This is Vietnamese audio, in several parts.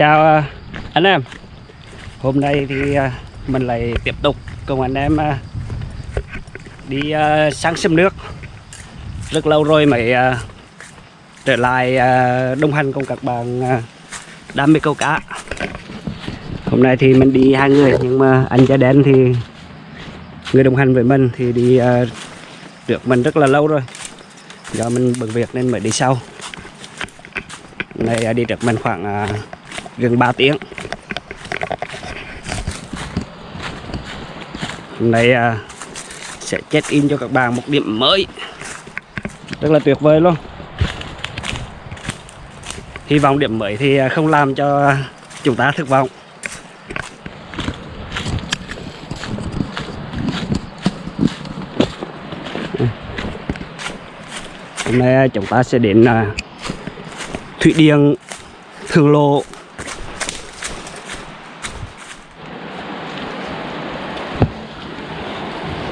chào à, anh em. Hôm nay thì à, mình lại tiếp tục cùng anh em à, đi sáng sang sông nước. Rất lâu rồi mới trở lại đồng hành cùng các bạn đam mê câu cá. Hôm nay thì mình đi hai người, nhưng mà anh da đen thì, người đồng hành với mình thì đi được mình rất là lâu rồi. Do mình bận việc nên mới đi sau. Này đi được mình khoảng gần 3 tiếng. Hôm nay à, sẽ check in cho các bạn một điểm mới. Rất là tuyệt vời luôn. Hy vọng điểm mới thì à, không làm cho chúng ta thất vọng. Hôm nay à, chúng ta sẽ đến à, thủy điện thường lộ.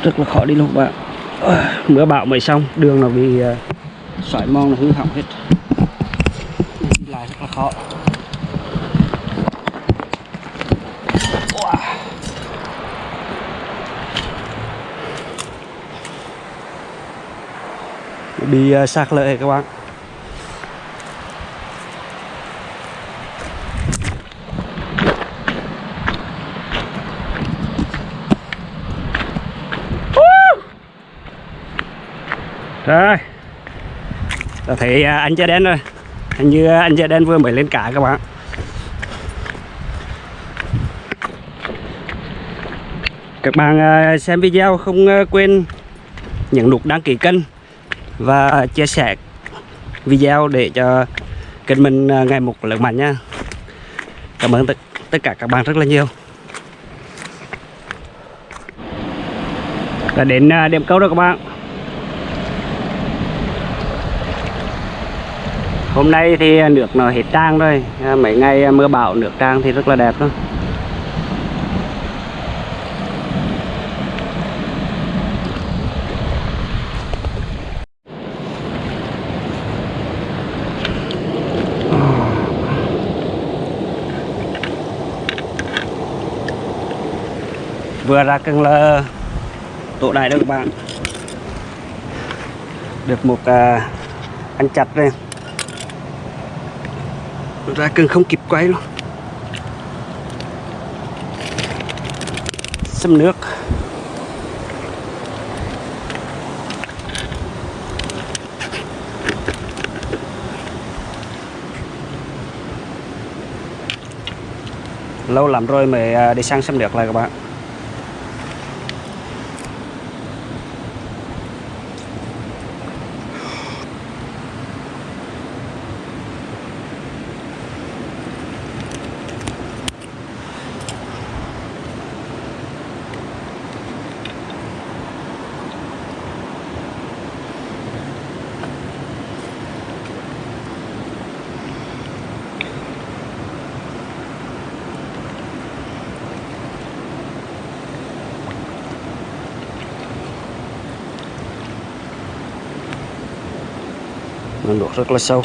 Rất là khó đi luôn bạn. Mưa bão mới xong đường nó bị uh, sỏi mòn nó hư hỏng hết. Đi lại rất là khó. Bị ờ, sạt lở các bạn. Rồi. Thì thấy à, anh da đen rồi hình như anh da đen vừa mới lên cả các bạn. Các bạn à, xem video không à, quên nhấn nút đăng ký kênh và chia sẻ video để cho kênh mình ngày một lớn mạnh nha. Cảm ơn tất, tất cả các bạn rất là nhiều. Đã đến điểm câu rồi các bạn. Hôm nay thì nước nó hết trang rồi. À, mấy ngày à, mưa bão nước trang thì rất là đẹp luôn vừa ra cần là tổ đại đó các bạn. Được một uh, ăn chặt đây ra cần không kịp quay luôn. Xâm nước. Lâu lắm rồi mới à, đi sang xâm nước lại các bạn. Nó nước rất là sâu.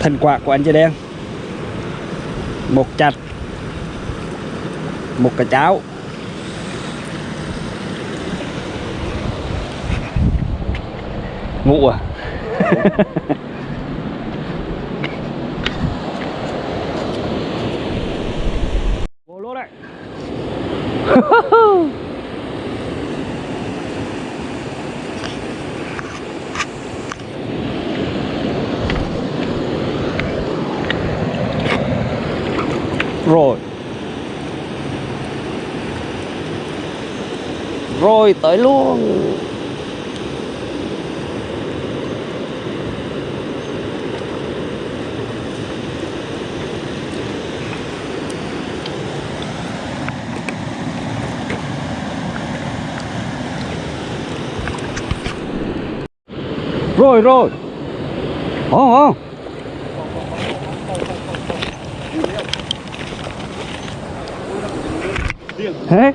Thành quả của anh chơi đen. Một chặt một cái cháo. Ngủ à rồi. Rồi tới luôn. Rồi rồi. Không không thế?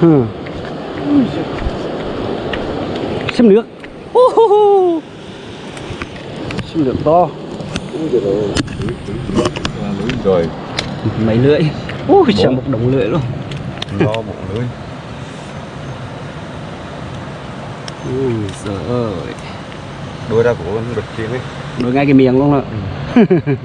Ừ. xâm nước. Xâm nước to. Rồi mấy lưỡi. Ui chả một đồng lưỡi luôn. Lo một lưới ui giời ơi. Đôi ra của con đực kia ấy. Đuổi ngay cái miệng luôn rồi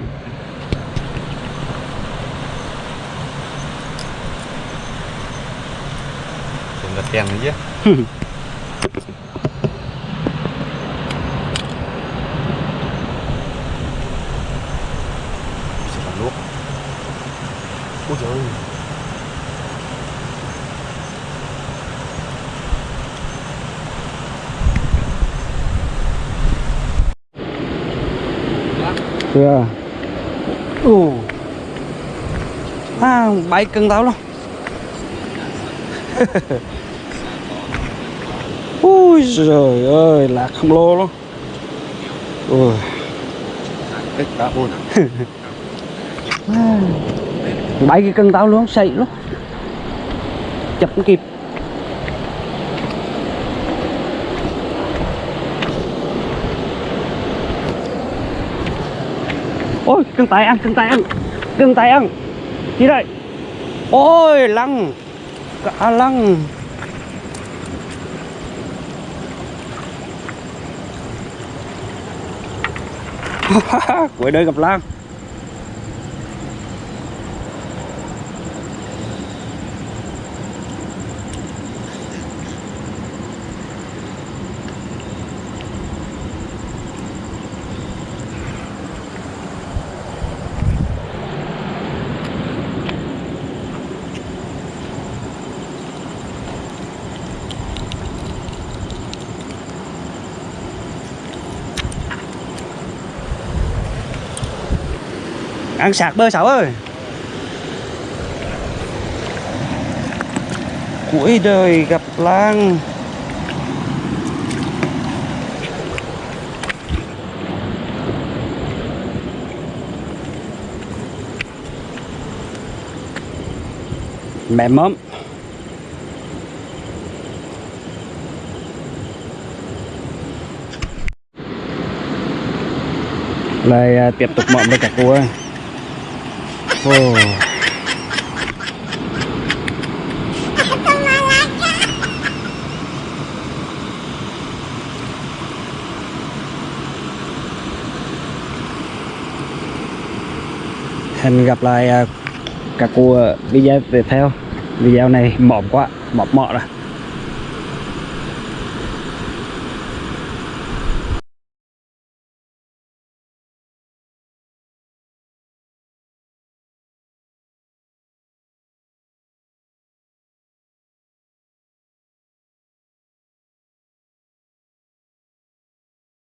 tiền đấy chứ. Nước ôi trời ơi. Chưa Ồ. À bay cân tao luôn Ui trời ơi lạc không lô luôn Ui. Đã buồn Bay cái cân tao luôn sậy luôn Chập không kịp. Ôi cân tay ăn cân tay ăn. Cân tay ăn. Gì đây. Ôi lăng. Cả lăng Cuối đời gặp Lan ăn sạc bơ sáu ơi. Cuối đời gặp lang. Mẹ mắm lại à, tiếp tục mộng với cả cô ơi. Ồ. Hẹn gặp lại à, các cô video tiếp theo Video này mỏm quá, mọt mọ rồi